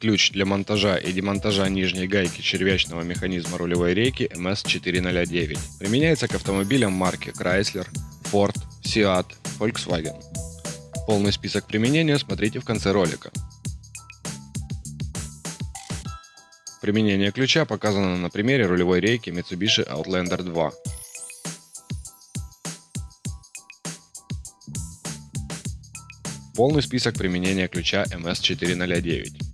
ключ для монтажа и демонтажа нижней гайки червячного механизма рулевой рейки MS409. Применяется к автомобилям марки Chrysler, Ford, Seat, Volkswagen. Полный список применения смотрите в конце ролика. Применение ключа показано на примере рулевой рейки Mitsubishi Outlander 2. Полный список применения ключа MS409.